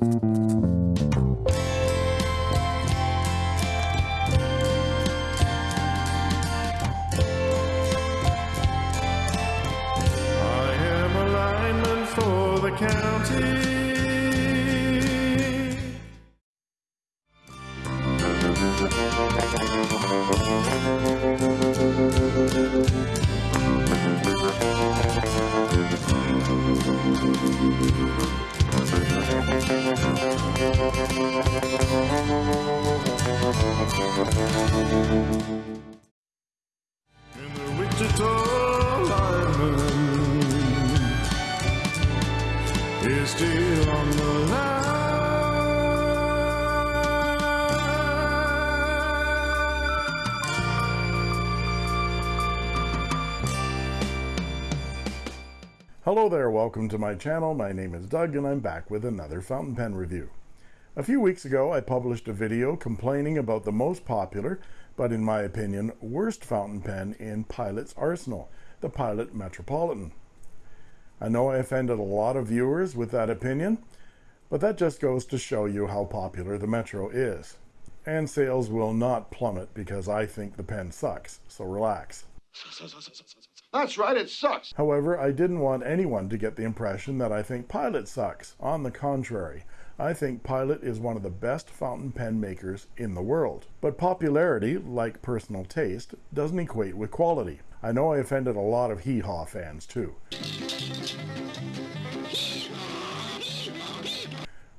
I Hello there, welcome to my channel. My name is Doug and I'm back with another fountain pen review. A few weeks ago I published a video complaining about the most popular, but in my opinion, worst fountain pen in Pilot's arsenal, the Pilot Metropolitan. I know I offended a lot of viewers with that opinion, but that just goes to show you how popular the Metro is. And sales will not plummet because I think the pen sucks, so relax. That's right, it sucks. However, I didn't want anyone to get the impression that I think Pilot sucks. On the contrary, I think Pilot is one of the best fountain pen makers in the world. But popularity, like personal taste, doesn't equate with quality. I know I offended a lot of hee-haw fans too.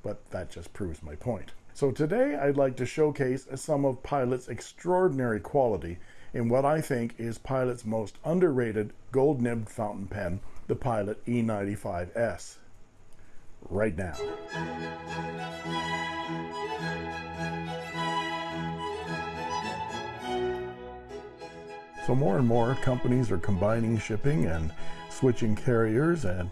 But that just proves my point. So today I'd like to showcase some of Pilot's extraordinary quality in what I think is Pilot's most underrated gold nibbed fountain pen, the Pilot E95S. Right now. So more and more companies are combining shipping and switching carriers and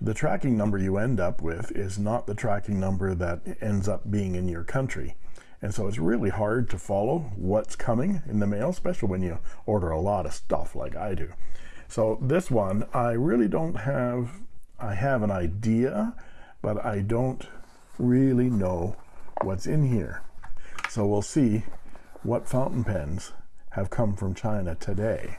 the tracking number you end up with is not the tracking number that ends up being in your country. And so it's really hard to follow what's coming in the mail, especially when you order a lot of stuff like I do. So this one, I really don't have, I have an idea, but I don't really know what's in here. So we'll see what fountain pens have come from China today.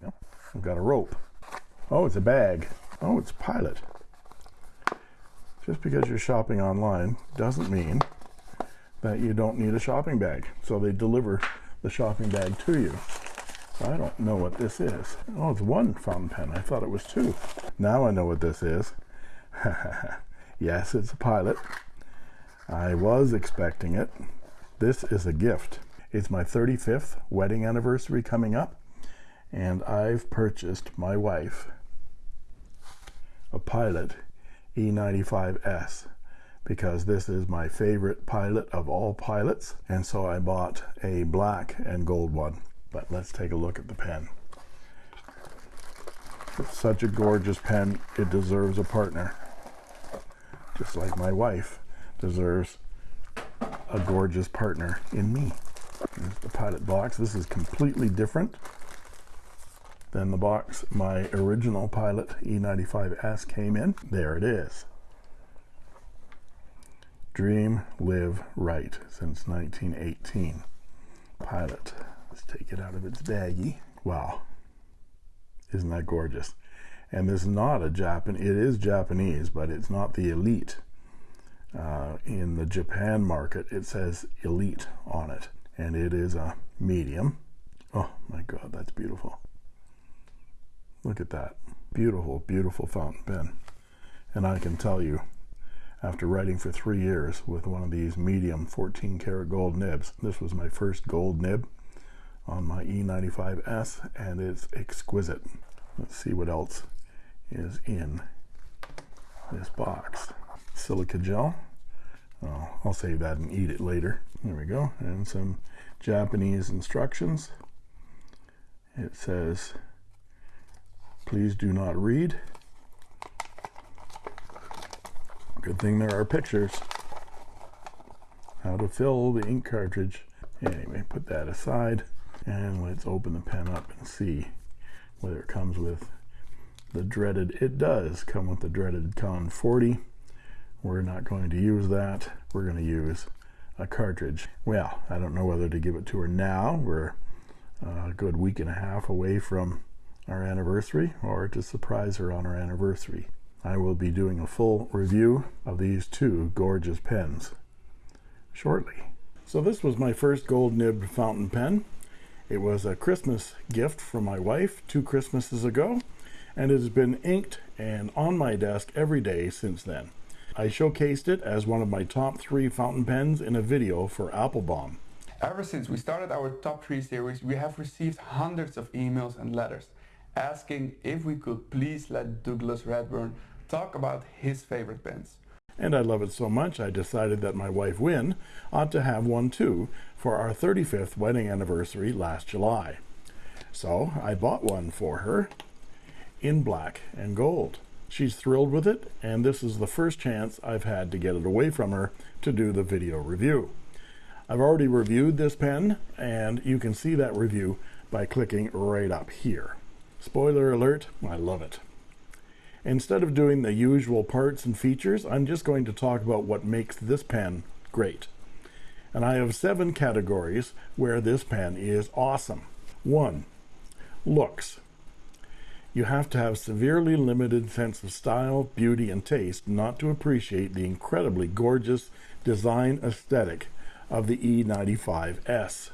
Yep, I've got a rope. Oh, it's a bag. Oh, it's Pilot. Just because you're shopping online doesn't mean that you don't need a shopping bag. So they deliver the shopping bag to you. I don't know what this is. Oh, it's one fountain pen. I thought it was two. Now I know what this is. yes, it's a Pilot. I was expecting it. This is a gift. It's my 35th wedding anniversary coming up, and I've purchased my wife a Pilot E95S because this is my favorite pilot of all pilots and so I bought a black and gold one. But let's take a look at the pen. It's such a gorgeous pen. It deserves a partner. Just like my wife deserves a gorgeous partner in me. Here's the pilot box. This is completely different than the box my original Pilot E95S came in. There it is. Dream, live, right since 1918. Pilot. Let's take it out of its baggie. Wow. Isn't that gorgeous? And this is not a Japan, it is Japanese, but it's not the elite. Uh, in the Japan market, it says elite on it, and it is a medium. Oh my God, that's beautiful. Look at that. Beautiful, beautiful fountain pen. And I can tell you, after writing for three years with one of these medium 14 karat gold nibs, this was my first gold nib on my E95S, and it's exquisite. Let's see what else is in this box. Silica gel. Oh, I'll save that and eat it later. There we go. And some Japanese instructions. It says please do not read good thing there are pictures how to fill the ink cartridge anyway put that aside And let's open the pen up and see whether it comes with the dreaded, it does come with the dreaded Con 40. We're not going to use that. We're going to use a cartridge. Well, I don't know whether to give it to her now. We're uh, a good week and a half away from our anniversary or to surprise her on our anniversary. I will be doing a full review of these two gorgeous pens shortly. So this was my first gold nibbed fountain pen. It was a Christmas gift from my wife two Christmases ago, and it has been inked and on my desk every day since then. I showcased it as one of my top three fountain pens in a video for Appelboom. Ever since we started our top 3 series, we have received hundreds of emails and letters asking if we could please let Douglas Redburn talk about his favorite pens. And I love it so much, I decided that my wife Win ought to have one too for our 35th wedding anniversary last July. So I bought one for her in black and gold. She's thrilled with it, and this is the first chance I've had to get it away from her to do the video review. I've already reviewed this pen, and you can see that review by clicking right up here. Spoiler alert, I love it. Instead of doing the usual parts and features, I'm just going to talk about what makes this pen great. And I have seven categories where this pen is awesome. One, looks. You have to have severely limited sense of style, beauty, and taste not to appreciate the incredibly gorgeous design aesthetic of the E95S.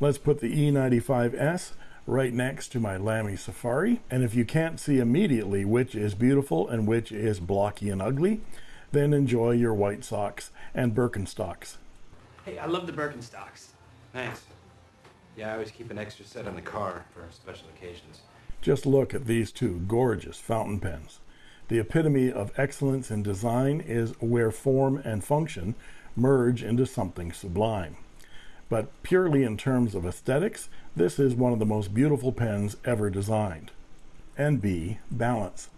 Let's put the E95S right next to my Lamy Safari. And if you can't see immediately which is beautiful and which is blocky and ugly, then enjoy your white socks and Birkenstocks. Hey, I love the Birkenstocks. Thanks. Yeah, I always keep an extra set in the car for special occasions. Just look at these two gorgeous fountain pens. The epitome of excellence in design is where form and function merge into something sublime. But purely in terms of aesthetics, this is one of the most beautiful pens ever designed. And B, balance.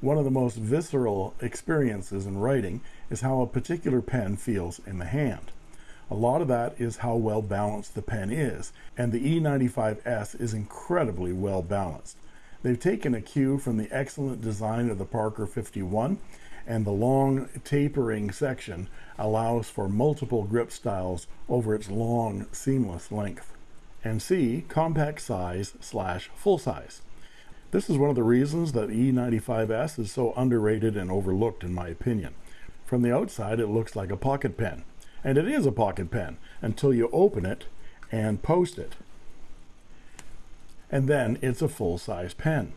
One of the most visceral experiences in writing is how a particular pen feels in the hand. A lot of that is how well balanced the pen is, and the E95S is incredibly well balanced. They've taken a cue from the excellent design of the Parker 51 and the long tapering section allows for multiple grip styles over its long seamless length. And C, compact size slash full size. This is one of the reasons that E95S is so underrated and overlooked in my opinion. From the outside it looks like a pocket pen, and it is a pocket pen until you open it and post it. And then it's a full-size pen.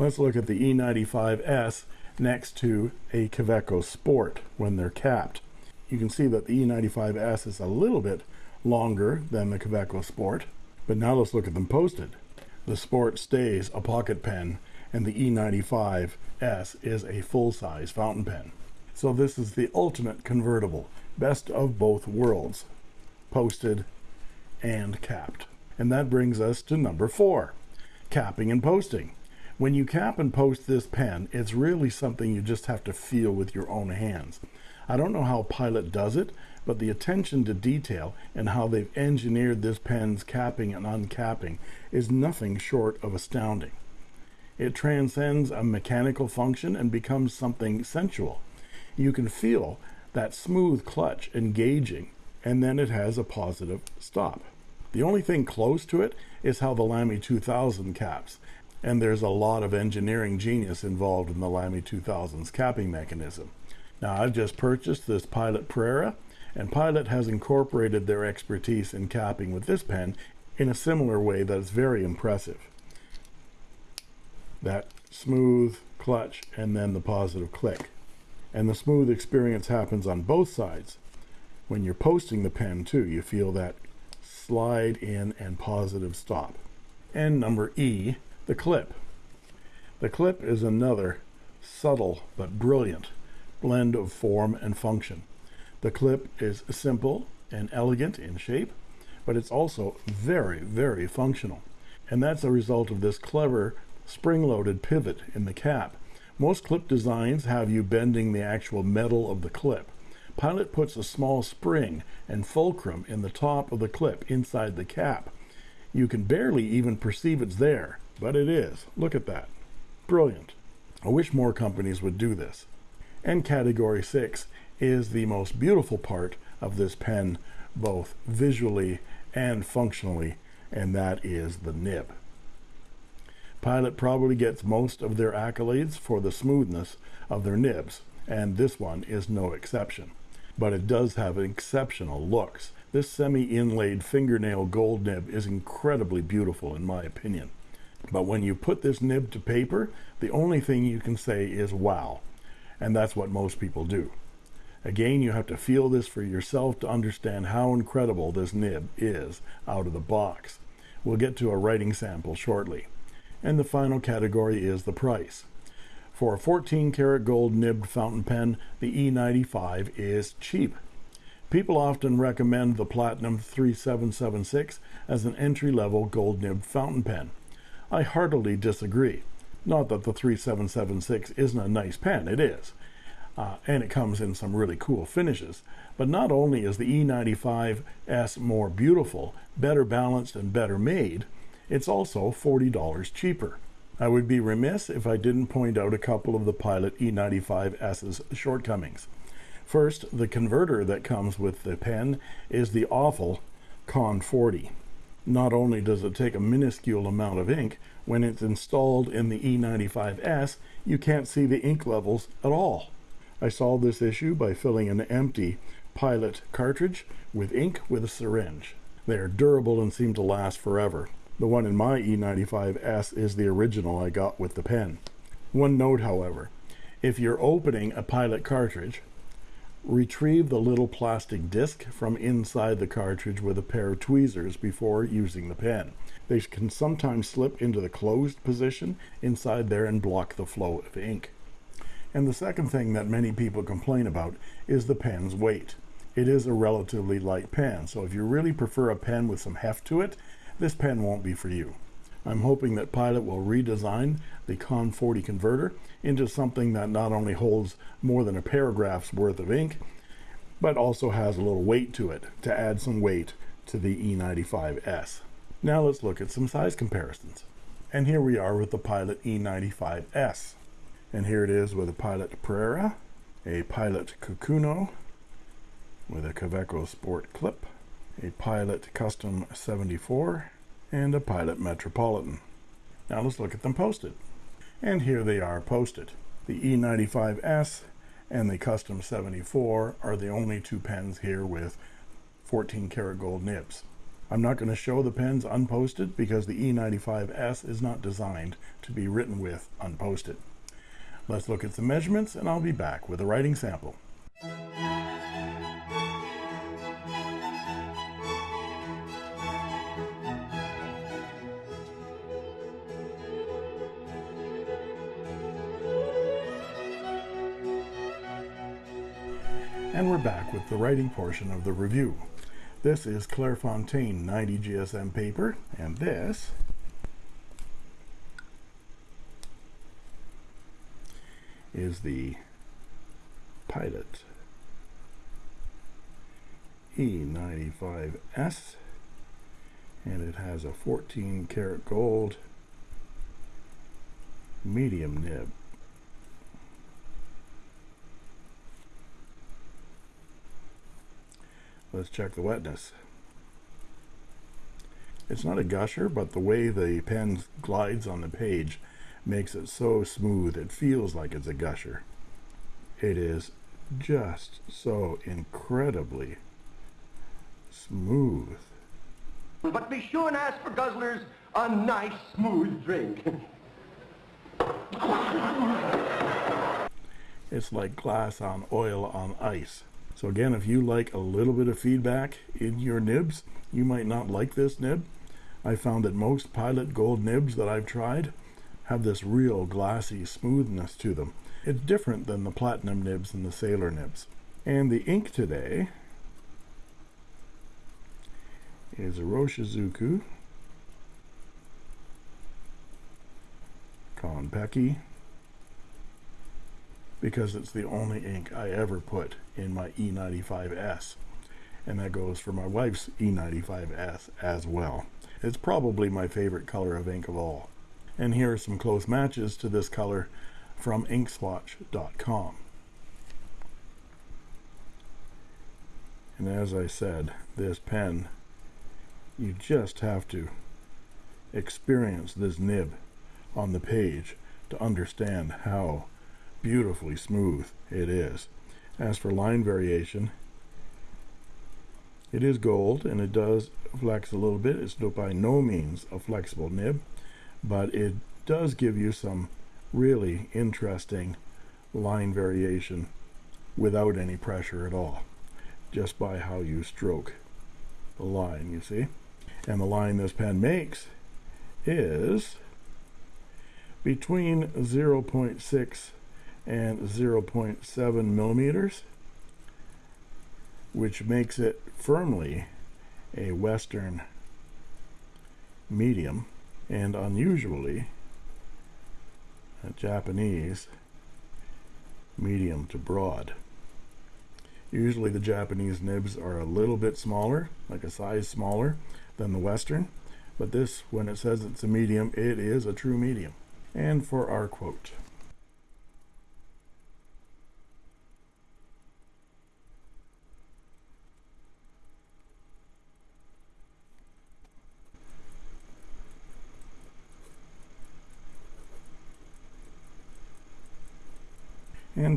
Let's look at the E95S next to a Kaweco Sport when they're capped. You can see that the E95S is a little bit longer than the Kaweco Sport, but now let's look at them posted. The Sport stays a pocket pen and the E95S is a full-size fountain pen. So this is the ultimate convertible, best of both worlds, posted and capped. And that brings us to number four, capping and posting. When you cap and post this pen, it's really something you just have to feel with your own hands. I don't know how Pilot does it, but the attention to detail and how they've engineered this pen's capping and uncapping is nothing short of astounding. It transcends a mechanical function and becomes something sensual. You can feel that smooth clutch engaging, and then it has a positive stop. The only thing close to it is how the Lamy 2000 caps, and there's a lot of engineering genius involved in the Lamy 2000's capping mechanism. Now I've just purchased this Pilot Prera and Pilot has incorporated their expertise in capping with this pen in a similar way that is very impressive. That smooth clutch and then the positive click. And the smooth experience happens on both sides. When you're posting the pen too, you feel that slide in and positive stop. And number E, the clip. The clip is another subtle but brilliant blend of form and function. The clip is simple and elegant in shape, but it's also very, very functional. And that's a result of this clever spring-loaded pivot in the cap. Most clip designs have you bending the actual metal of the clip. Pilot puts a small spring and fulcrum in the top of the clip inside the cap You can barely even perceive it's there, but it is. Look at that. Brilliant. I wish more companies would do this. And category 6 is the most beautiful part of this pen, both visually and functionally, and that is the nib. Pilot probably gets most of their accolades for the smoothness of their nibs, and this one is no exception. But it does have exceptional looks. This semi-inlaid fingernail gold nib is incredibly beautiful in my opinion. But when you put this nib to paper, the only thing you can say is wow. And that's what most people do. Again, you have to feel this for yourself to understand how incredible this nib is out of the box. We'll get to a writing sample shortly. And the final category is the price. For a 14 karat gold nibbed fountain pen, the E95 is cheap. People often recommend the Platinum 3776 as an entry-level gold nibbed fountain pen. I heartily disagree. Not that the 3776 isn't a nice pen, it is. Uh, and it comes in some really cool finishes. But not only is the E95S more beautiful, better balanced, and better made, it's also $40 cheaper. I would be remiss if I didn't point out a couple of the Pilot E95S's shortcomings. First, the converter that comes with the pen is the awful Con 40. Not only does it take a minuscule amount of ink, when it's installed in the E95S, you can't see the ink levels at all. I solved this issue by filling an empty Pilot cartridge with ink with a syringe. They are durable and seem to last forever. The one in my E95S is the original I got with the pen. One note, however, if you're opening a Pilot cartridge, retrieve the little plastic disc from inside the cartridge with a pair of tweezers before using the pen. They can sometimes slip into the closed position inside there and block the flow of ink. And the second thing that many people complain about is the pen's weight. It is a relatively light pen, so if you really prefer a pen with some heft to it, this pen won't be for you. I'm hoping that Pilot will redesign the Con 40 converter into something that not only holds more than a paragraph's worth of ink, but also has a little weight to it to add some weight to the E95S. Now let's look at some size comparisons. And here we are with the Pilot E95S. And here it is with a Pilot Prera, a Pilot Kakuno with a Kaweco Sport clip, a Pilot Custom 74, and a Pilot Metropolitan. Now let's look at them posted. And here they are posted. The E95S and the Custom 74 are the only two pens here with 14 karat gold nibs. I'm not going to show the pens unposted because the E95S is not designed to be written with unposted. Let's look at some measurements and I'll be back with a writing sample. And we're back with the writing portion of the review. This is Clairefontaine 90 GSM paper, and this is the Pilot E95S, and it has a 14 karat gold medium nib. Let's check the wetness. It's not a gusher, but the way the pen glides on the page makes it so smooth it feels like it's a gusher. It is just so incredibly smooth. But be sure and ask for Guzzler's a nice smooth drink. It's like glass on oil on ice. So again, if you like a little bit of feedback in your nibs, you might not like this nib. I found that most Pilot Gold nibs that I've tried have this real glassy smoothness to them. It's different than the Platinum nibs and the Sailor nibs. And the ink today is a Iroshizuku Konpeki because it's the only ink I ever put in my E95S. and that goes for my wife's E95S as well. It's probably my favorite color of ink of all. And here are some close matches to this color from inkswatch.com. And as I said, this pen, you just have to experience this nib on the page to understand how beautifully smooth it is. As for line variation, it is gold and it does flex a little bit. It's by no means a flexible nib, but it does give you some really interesting line variation without any pressure at all, just by how you stroke the line, you see. And the line this pen makes is between 0.6 and 0.7 millimeters, which makes it firmly a Western medium and unusually a Japanese medium to broad. Usually the Japanese nibs are a little bit smaller, like a size smaller than the Western, but this, when it says it's a medium, it is a true medium. And for our quote.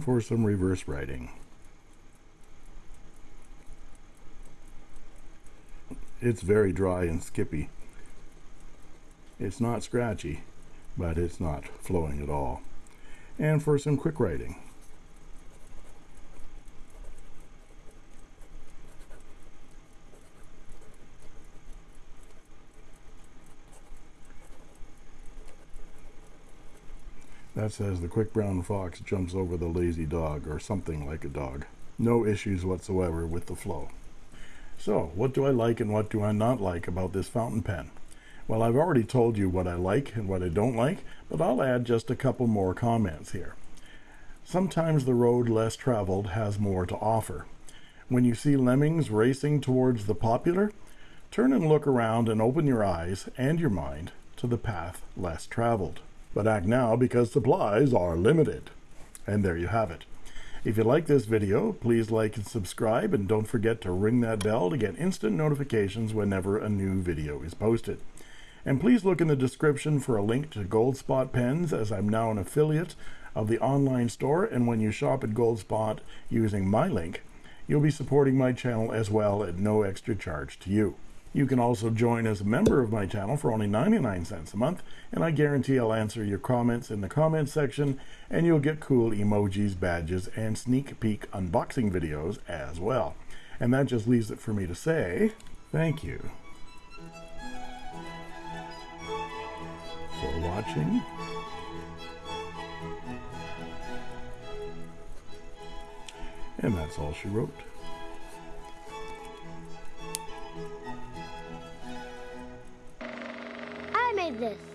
For some reverse writing. It's very dry and skippy. It's not scratchy, but it's not flowing at all. And for some quick writing. That says the quick brown fox jumps over the lazy dog or something like a dog. No issues whatsoever with the flow. So, what do I like and what do I not like about this fountain pen? Well, I've already told you what I like and what I don't like, but I'll add just a couple more comments here. Sometimes the road less traveled has more to offer. When you see lemmings racing towards the popular, turn and look around and open your eyes and your mind to the path less traveled but act now because supplies are limited. And there you have it. If you like this video, please like and subscribe, and don't forget to ring that bell to get instant notifications whenever a new video is posted. And please look in the description for a link to Goldspot Pens, as I'm now an affiliate of the online store, and when you shop at Goldspot using my link, you'll be supporting my channel as well at no extra charge to you. You can also join as a member of my channel for only 99 cents a month, and I guarantee I'll answer your comments in the comments section, and you'll get cool emojis, badges, and sneak peek unboxing videos as well. And that just leaves it for me to say thank you for watching. And that's all she wrote. This.